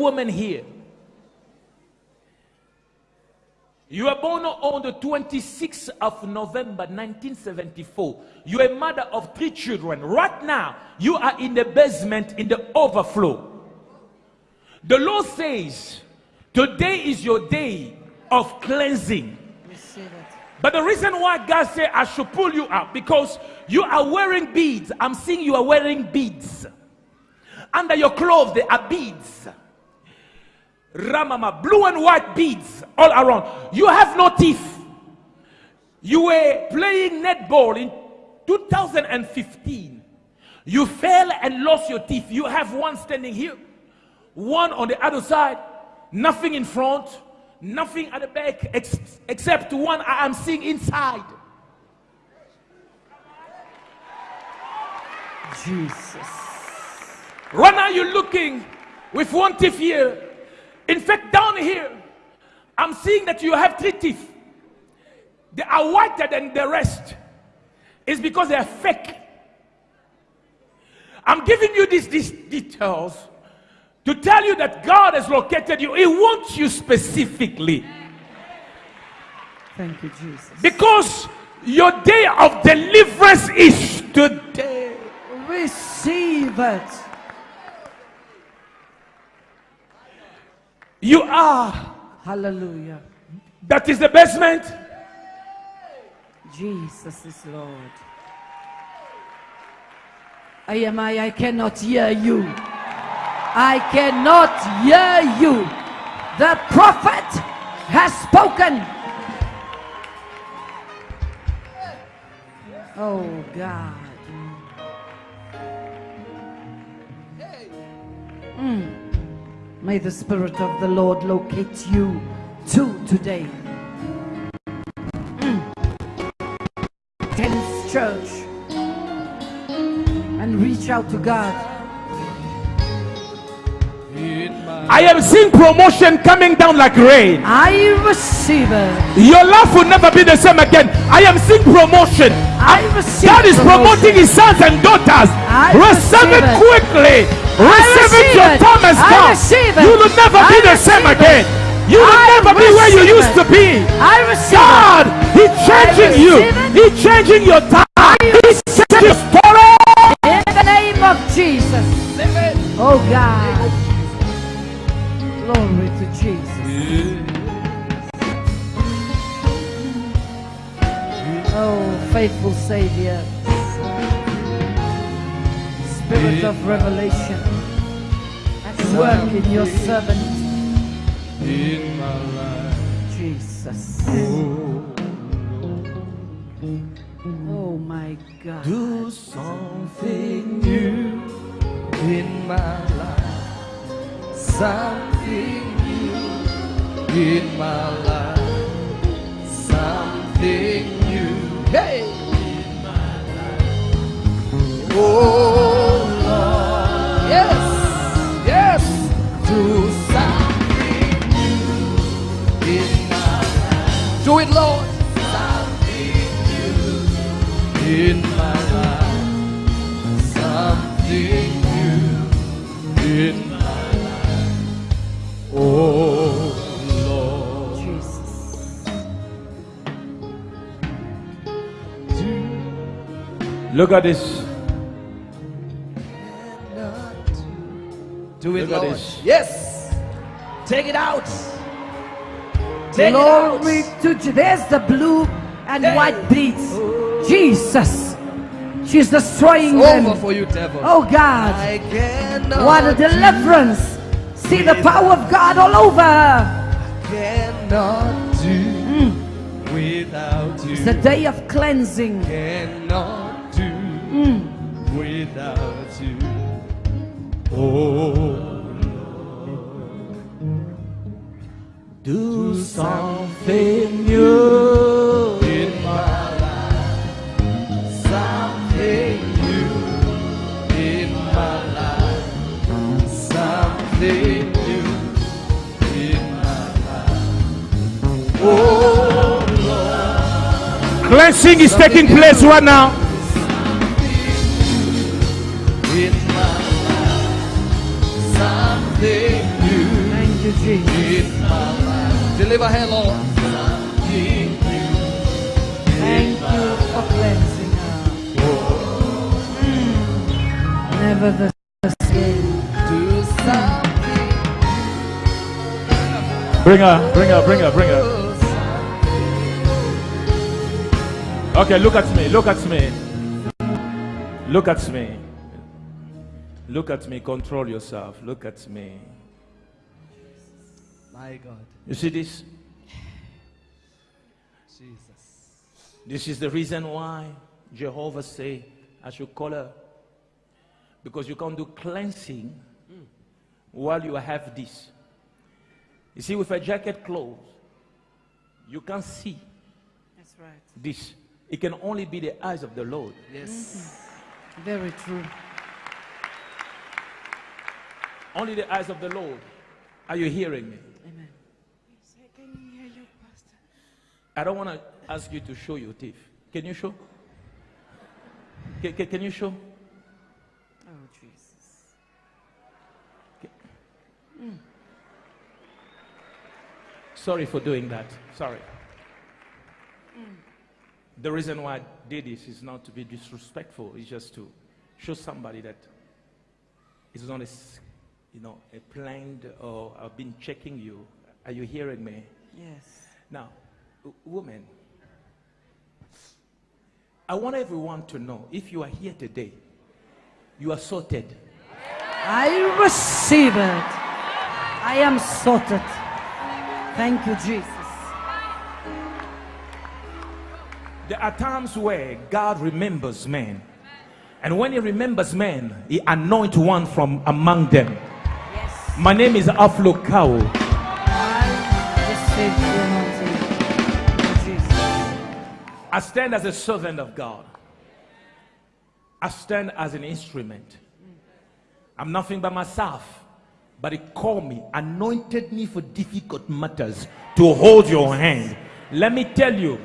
woman here. You were born on the 26th of November 1974. You're a mother of three children. Right now, you are in the basement in the overflow. The Lord says, Today is your day of cleansing. But the reason why God said I should pull you out because you are wearing beads. I'm seeing you are wearing beads. Under your clothes, there are beads. Ramama, blue and white beads all around. You have no teeth. You were playing netball in 2015. You fell and lost your teeth. You have one standing here, one on the other side, nothing in front, nothing at the back ex except one I am seeing inside. Jesus. Right now you're looking with one teeth here. In fact, down here, I'm seeing that you have three teeth. They are whiter than the rest. It's because they are fake. I'm giving you these, these details to tell you that God has located you. He wants you specifically. Thank you, Jesus. Because your day of deliverance is today. Receive it. You are. Hallelujah. That is the basement. Jesus is Lord. I am I, I cannot hear you. I cannot hear you. The prophet has spoken. Oh God. Mm. May the Spirit of the Lord locate you too today. Mm. Tense church and reach out to God. I am seeing promotion coming down like rain. I receive it. Your life will never be the same again. I am seeing promotion. I receive God is promoting promotion. his sons and daughters. I receive receive it it. quickly. Receive it. receive Your it. time has I come. receive it. You will never be the same receive again. You will I never be where you used it. to be. I receive God, He's changing you. it. He's changing your time. He's changing your story. In the name of Jesus. Oh God. Glory to Jesus. Oh, faithful Savior. Spirit of revelation. Work in your servant. In my life. Jesus. Oh my God. Do something new in my life. Something new in my life. Something new. Hey! In my life. Oh Lord. Yes. Yes. Do something new in my life. Do it, Lord. Something new in my life. Something new in Look at this. Do it, Look at Lord. this. Yes. Take it out. Take Glory it out. to Je- There's the blue and Hey. white beads. Oh. Jesus. She's destroying Over them. for you, devil. Oh God. I cannot. What a deliverance. See the power of God all over her. Cannot do mm. without you. It's a day of cleansing. Cannot do Mm. without you. Oh. Lord, Do something new in my life. Something new in my life. Something new in my life. Oh Lord, Cleansing is taking place right now. Deliver her, Lord. Thank you for cleansing her. Mm. Never the same. Do something. Bring her, bring her, bring her, bring her. Okay, look at me, look at me. Look at me. Look at me, control yourself. Look at me. My God. You see this? Jesus. This is the reason why Jehovah say I should call her. Because you can't do cleansing while you have this. You see, with a jacket closed, you can't see That's right. this. It can only be the eyes of the Lord. Yes. Mm-hmm. Very true. Only the eyes of the Lord. Are you hearing me? Amen. I don't want to ask you to show your teeth. Can you show? Can, can, can you show? Oh, Jesus. Mm. Sorry for doing that. Sorry. Mm. The reason why I did this is not to be disrespectful. It's just to show somebody that it's not a, you know, a planned or I've been checking you. Are you hearing me? Yes. Now, woman, I want everyone to know if you are here today, you are sorted. I receive it. I am sorted. Thank you, Jesus. There are times where God remembers men. And when he remembers men, he anoints one from among them. Yes. My name is Alph Lukau. I stand as a servant of God. I stand as an instrument. I'm nothing by myself, but he called me, anointed me for difficult matters to hold your hand. Let me tell you,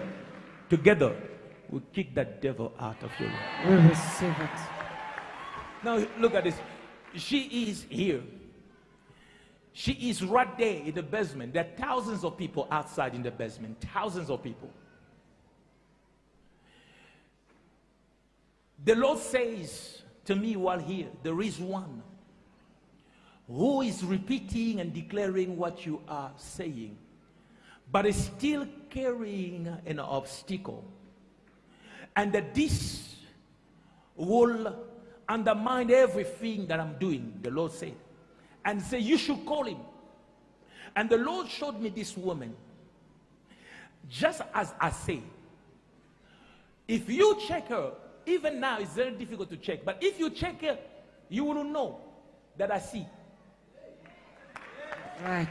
together we'll kick that devil out of your life. We receive it. Now look at this. She is here. She is right there in the basement. There are thousands of people outside in the basement. Thousands of people. The Lord says to me while here, there is one who is repeating and declaring what you are saying, but is still carrying an obstacle. And that this will undermine everything that I'm doing, the Lord said. And say, You should call him. And the Lord showed me this woman. Just as I say, if you check her, even now it's very difficult to check, but if you check her, you will know that I see. Right.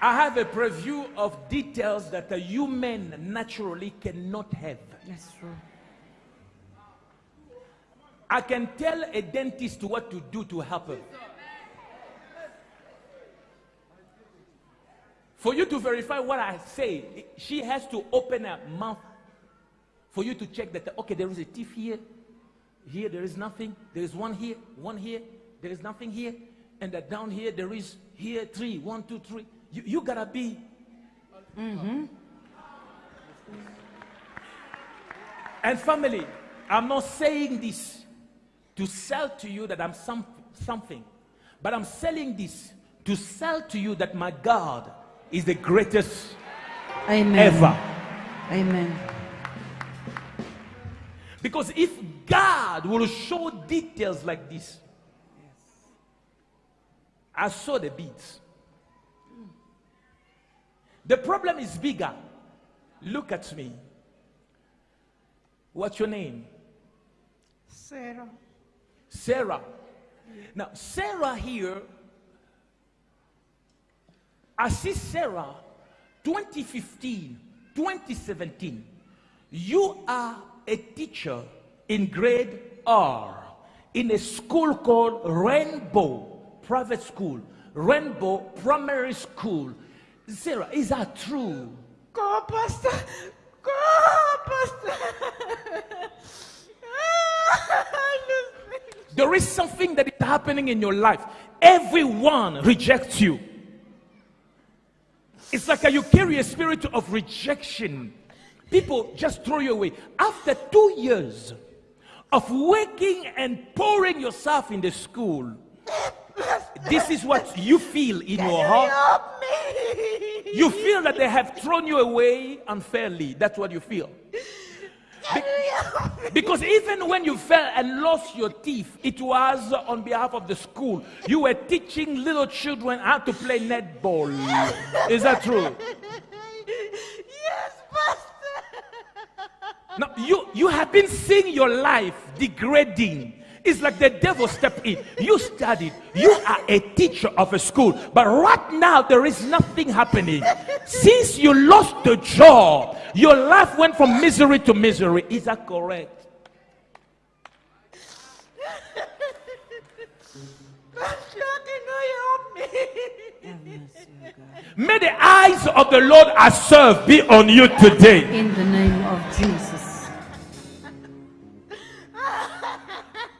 I have a preview of details that a human naturally cannot have. That's true. I can tell a dentist what to do to help her. For you to verify what I say, she has to open her mouth for you to check that, okay, there is a teeth here, here there is nothing, there is one here, one here, there is nothing here, and that down here there is here three, one, two, three. You, you gotta be. Mm-hmm. And family, I'm not saying this to sell to you that I'm some, something, but I'm selling this to sell to you that my God is the greatest Amen. ever. Amen. Because if God will show details like this, I saw the beads. The problem is bigger. Look at me. What's your name? Sarah. Sarah. Now, Sarah here, I see Sarah 2015, 2017. You are a teacher in grade R in a school called Rainbow Private School, Rainbow Primary School. Sarah, is that true? Go, Pastor. Go, Pastor. There is something that is happening in your life. Everyone rejects you. It's like you carry a spirit of rejection. People just throw you away. After two years of working and pouring yourself in the school, this is what you feel in your heart. Help me. You feel that they have thrown you away unfairly. That's what you feel. Can me? Because even when you fell and lost your teeth, it was on behalf of the school. You were teaching little children how to play netball. Is that true? Yes, Pastor. Now, you, you have been seeing your life degrading. It's like the devil stepped in. You studied. You are a teacher of a school. But right now, there is nothing happening. Since you lost the job, your life went from misery to misery. Is that correct? May the eyes of the Lord I serve be on you today. In the name of Jesus.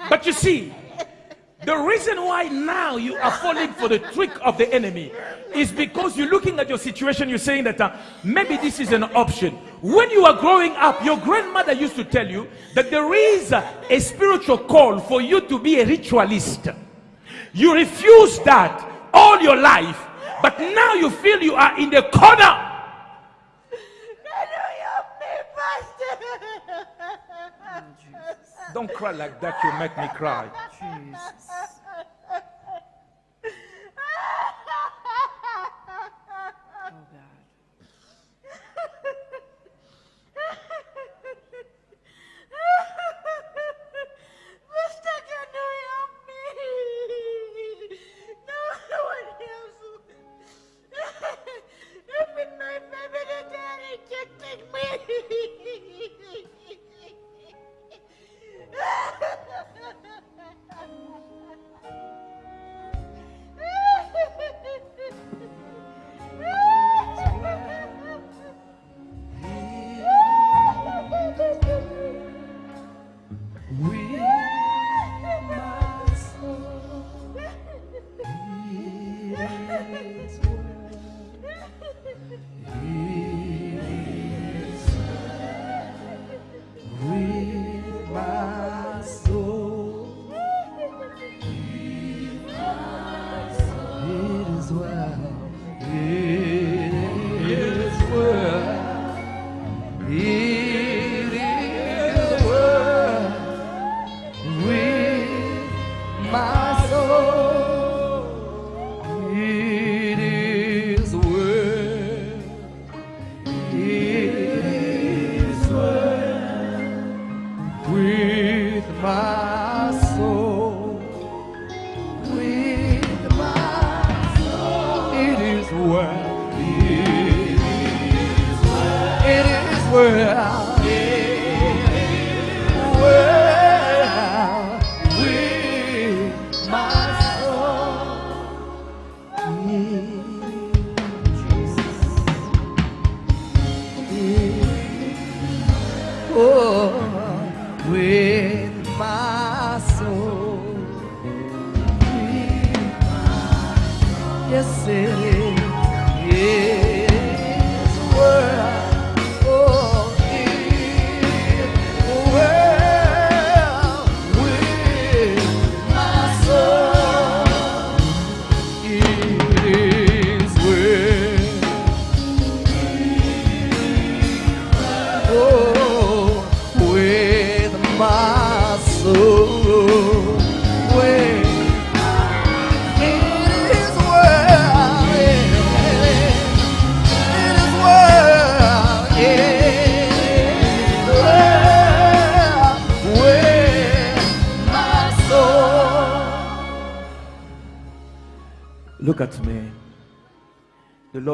But you see, the reason why now you are falling for the trick of the enemy is because you're looking at your situation, you're saying that uh, maybe this is an option. When you are growing up, your grandmother used to tell you that there is a spiritual call for you to be a ritualist. You refuse that all your life, but now you feel you are in the corner. Can you help me, Pastor? Don't cry like that, you make me cry. Jesus. Oh God. It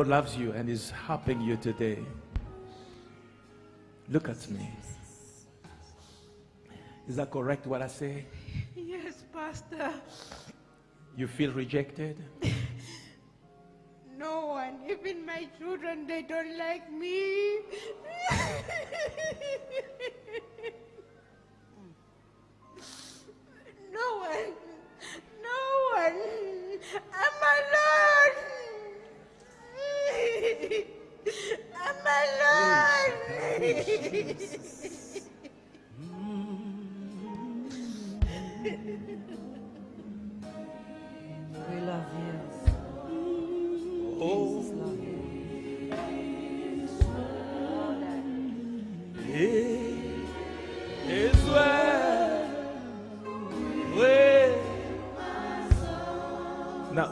Lord loves you and is helping you today. Look at me. Is that correct what I say? Yes, Pastor. You feel rejected? No one, even my children, they don't like me.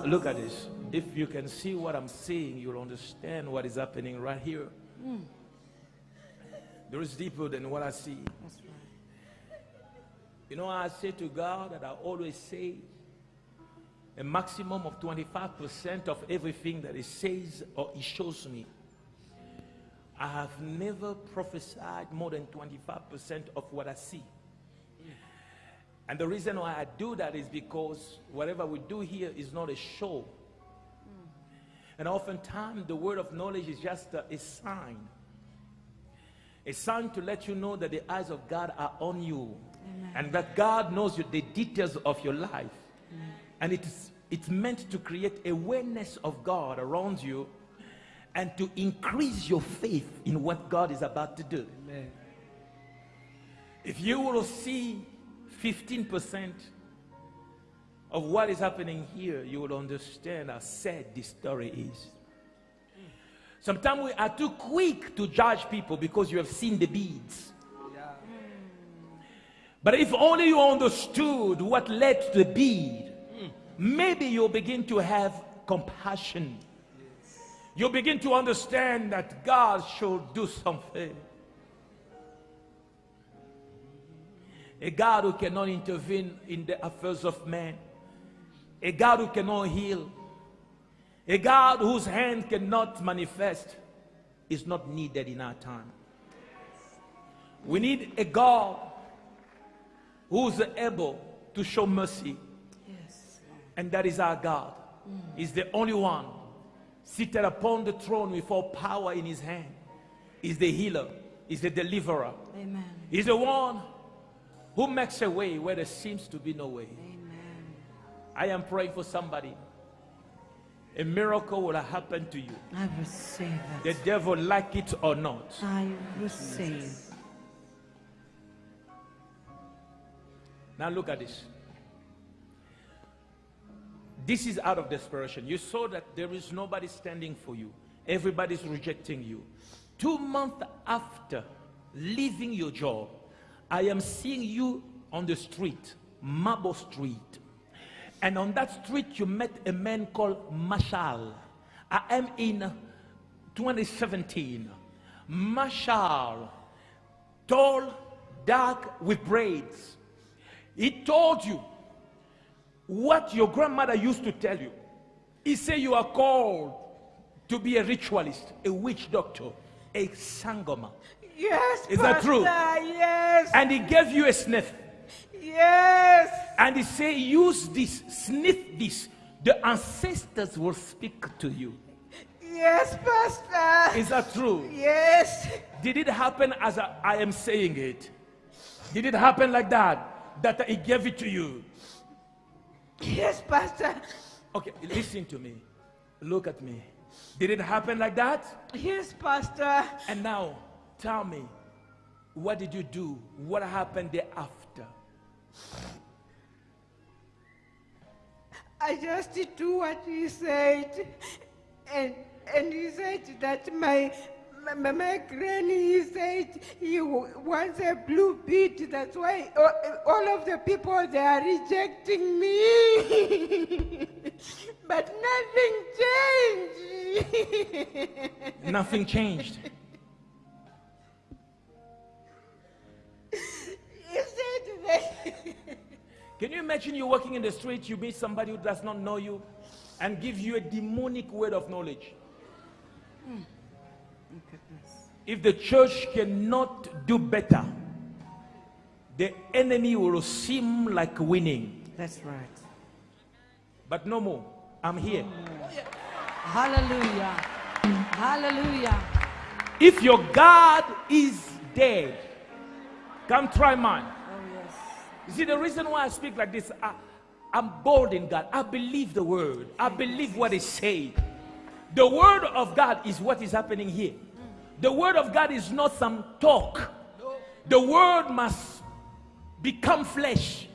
look at this. If you can see what I'm saying, you'll understand what is happening right here. There is deeper than what I see. That's right. You know, I say to God that I always say a maximum of 25% of everything that He says or He shows me. I have never prophesied more than 25% of what I see. And the reason why I do that is because whatever we do here is not a show. And oftentimes the word of knowledge is just a, a sign. A sign to let you know that the eyes of God are on you. And that God knows you, the details of your life. And it's, it's meant to create awareness of God around you and to increase your faith in what God is about to do. Amen. If you will see 15% of what is happening here, you will understand how sad this story is. Sometimes we are too quick to judge people because you have seen the beads. But if only you understood what led to the bead, maybe you'll begin to have compassion. You'll begin to understand that God should do something. A God who cannot intervene in the affairs of man. A God who cannot heal. A God whose hand cannot manifest is not needed in our time. We need a God who's able to show mercy. Yes. And that is our God. Mm. He's the only one seated upon the throne with all power in his hand. He's the healer. He's the deliverer. Amen. He's the one who makes a way where there seems to be no way. Amen. I am praying for somebody. A miracle will happen to you. I receive The devil like it or not. I receive. Now look at this. This is out of desperation. You saw that there is nobody standing for you. Everybody's rejecting you. Two months after leaving your job, I am seeing you on the street, Mabo Street. And on that street, you met a man called Marshall. I am in 2017. Marshall, tall, dark, with braids. He told you what your grandmother used to tell you. He said you are called to be a ritualist, a witch doctor, a sangoma. Yes, Is that true? Yes. And he gave you a sniff. Yes. And he said, use this, sniff this. The ancestors will speak to you. Yes, Pastor. Is that true? Yes. Did it happen as I, I am saying it? Did it happen like that? That he gave it to you? Yes, Pastor. Okay, listen to me. Look at me. Did it happen like that? Yes, Pastor. And now, tell me, what did you do? What happened thereafter? I just do what he said. And and he said that my my, my granny he said he wants a blue bead. That's why all, all of the people they are rejecting me. but nothing changed. Nothing changed. Can you imagine you're walking in the street, you meet somebody who does not know you and give you a demonic word of knowledge? Hmm. Goodness. If the church cannot do better, the enemy will seem like winning. That's right. But no more. I'm here. Hallelujah. Hallelujah. If your God is dead, come try mine. You see, the reason why I speak like this, I, I'm bold in God. I believe the word. I believe what is said. The word of God is what is happening here. The word of God is not some talk. The word must become flesh.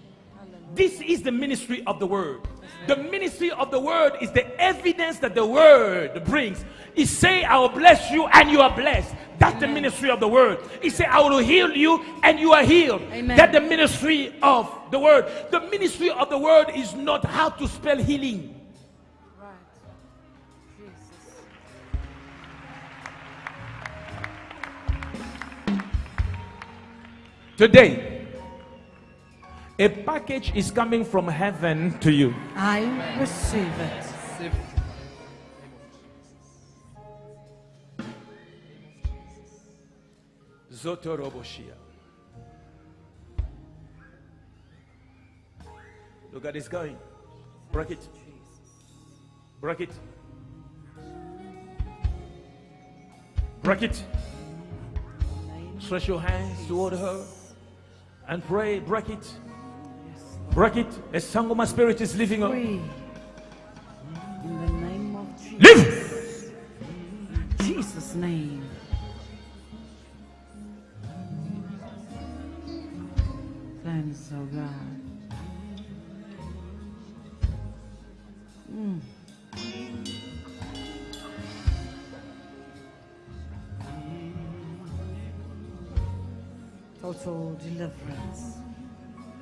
This is the ministry of the word. The ministry of the word is the evidence that the word brings. It say, I will bless you and you are blessed. That's the ministry of the word. It say, I will heal you and you are healed. Amen. That's the ministry of the word. The ministry of the word is not how to spell healing. Right. Jesus. Today, a package is coming from heaven to you. I receive it. Zotoroboshia. Look at this going. Break it. Break it. Break it. Stretch your hands toward her and pray. Break it. Break it. A song of my spirit is leaving her. Free. In the name of Jesus. Live! Jesus' name. Thanks, oh God. Mm. Total deliverance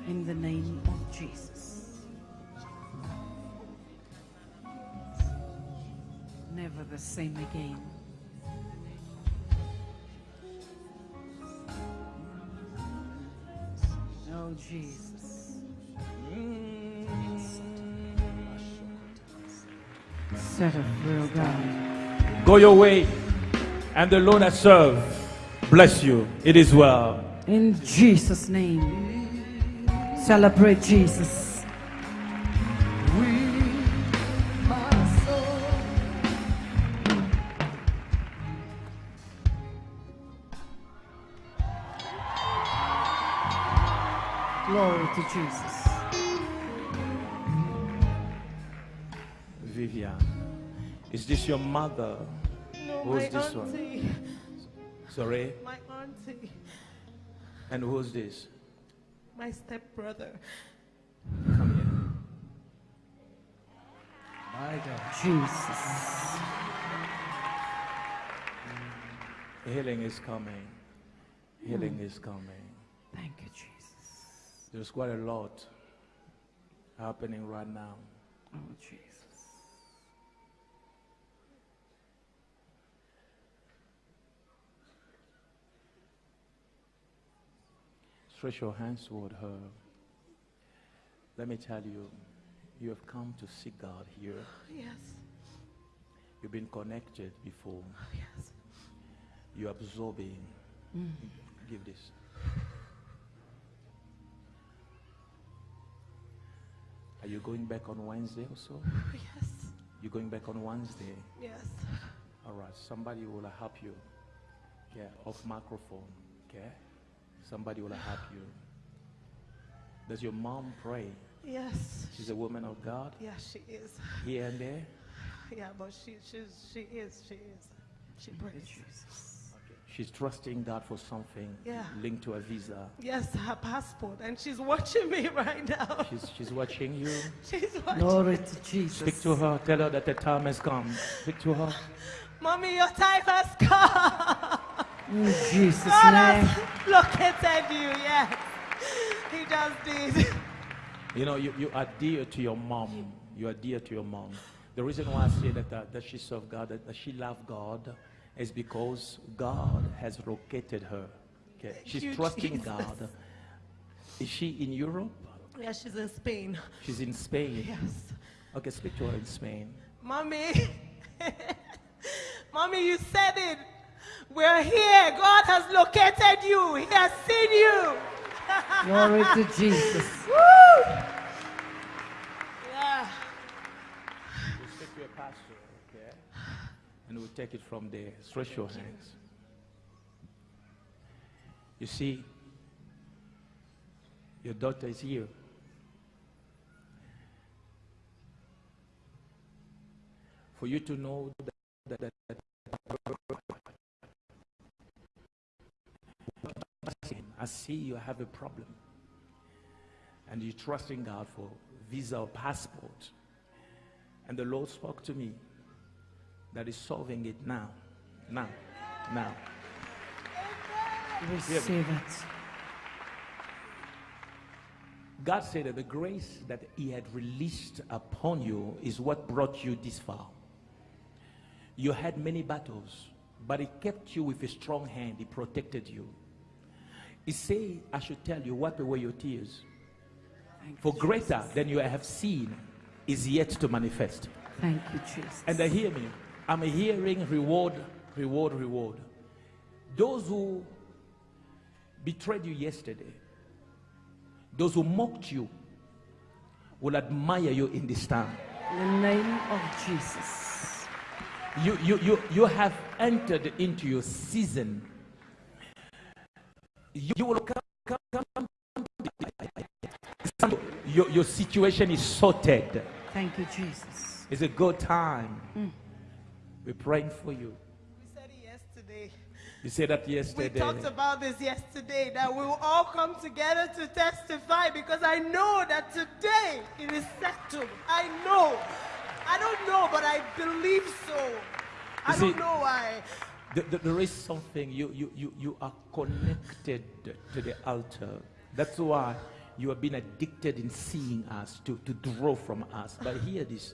in the name of Jesus. Never the same again. Oh, Jesus. Set free, oh God. Go your way, and the Lord I serve bless you. It is well. In Jesus' name. Celebrate Jesus. Glory to Jesus. Vivian, is this your mother? No, Who's my this one? Sorry. My auntie. And who's this? My stepbrother. Come My God. Jesus. Healing is coming. Healing is coming. Thank you, Jesus. There's quite a lot happening right now. Oh, Jesus. Stretch your hands toward her. Let me tell you, you have come to seek God here. Yes. You've been connected before. Oh, yes. You're absorbing. Mm. Give this. Are you going back on Wednesday also? Oh, yes. You're going back on Wednesday. Yes. All right. Somebody will help you. Yeah, off microphone. Okay. Somebody will help you. Does your mom pray? Yes. She's a woman of God. Yeah, she is. Here and there. Yeah, but she she's she is she is. She prays. She's trusting God for something Yeah. linked to a visa. Yes, her passport, and she's watching me right now. She's, she's watching you. She's watching. Glory to Jesus. Speak to her. Tell her that the time has come. Speak to her. Mommy, your time has come. In Jesus' God name. has located you. Yes, He just did. You know, you, you are dear to your mom. You are dear to your mom. The reason why I say that, uh, that she served God, that, that she loved God, is because God has located her. Okay. She's you, trusting Jesus. God. Is she in Europe? Yeah, she's in Spain. She's in Spain. Yes. Okay, speak to her in Spain. Mommy, Mommy, you said it. We're here. God has located you. He has seen you. Glory to Jesus. Woo! Yeah. We'll speak to your pastor, okay? And we'll take it from there. Stretch your hands. You see, your daughter is here. For you to know that, that, that I see you have a problem. And you're trusting God for visa or passport. And the Lord spoke to me that is solving it now. Now. Now. Receive it. God said that the grace that He had released upon you is what brought you this far. You had many battles, but He kept you with a strong hand. He protected you. He said, I should tell you, wipe away your tears. For greater than you have seen is yet to manifest. Thank you, Jesus. And I hear me. I'm hearing reward, reward, reward. Those who betrayed you yesterday, those who mocked you, will admire you in this time. In the name of Jesus. You, you, you, you have entered into your season. You will come, come, come. Your, your situation is sorted. Thank you, Jesus. It's a good time. Mm. We're praying for you. We said it yesterday. You said that yesterday. We talked about this yesterday that we will all come together to testify because I know that today it is settled. I know. I don't know, but I believe so. I You don't see- know why. Th- th- there is something you, you, you, you are connected to the altar. That's why you have been addicted in seeing us to, to draw from us. But hear this.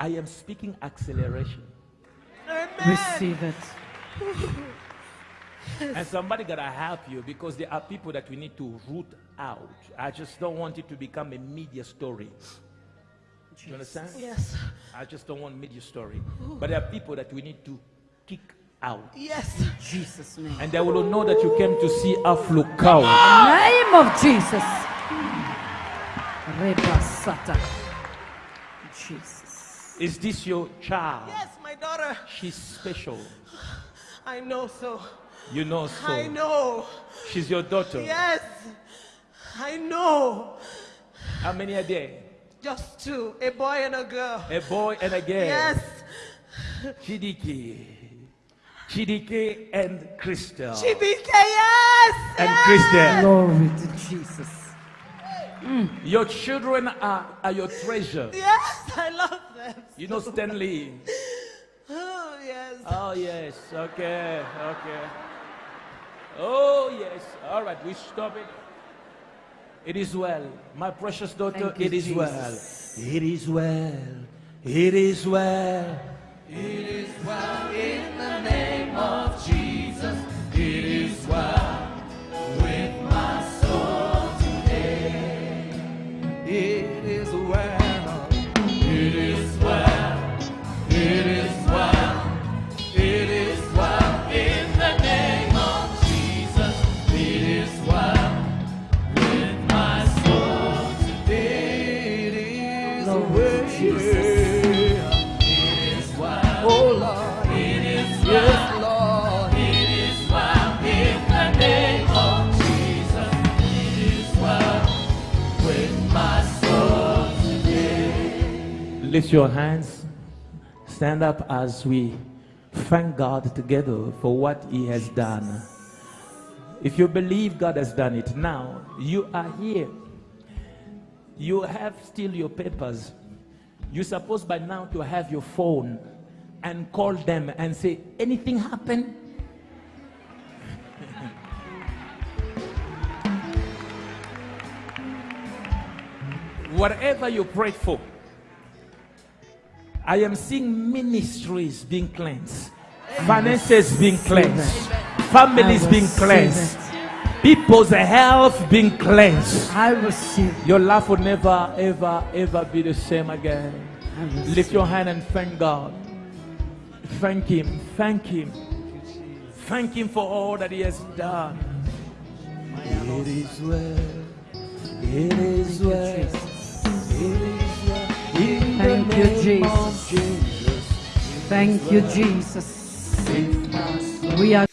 I am speaking acceleration. Amen. Receive it. And somebody gotta help you because there are people that we need to root out. I just don't want it to become a media story. You understand? Yes. I just don't want media story. But there are people that we need to kick out. Yes. Jesus' name. And they will know that you came to see Alph Lukau. name of Jesus. Rebasata. Jesus. Is this your child? Yes, my daughter. She's special. I know so. You know so. I know. She's your daughter. Yes. I know. How many are there? Just two. A boy and a girl. A boy and a girl. Yes. Chidike. Chidike and Crystal. Chibike, yes. and yes. Crystal. Glory to Jesus. Mm. Your children are, are your treasure. Yes, I love them. You know Stanley. Oh, yes. Oh yes. Okay. Okay. Oh yes. All right. We stop it. It is well, my precious daughter. Thank you, It is well. It is well. It is well. It Lift your hands. Stand up as we thank God together for what He has done. If you believe God has done it now, you are here. You have still your papers. You're supposed by now to have your phone and call them and say, anything happened? Whatever you prayed for, I am seeing ministries being cleansed, finances being cleansed, families being cleansed, people's health being cleansed. I receive. Your life will never, ever, ever be the same again. Lift your hand and thank God. Thank Him. Thank Him. Thank Him for all that He has done. It is well. It is well. Thank you, Jesus. Thank you, Jesus. We are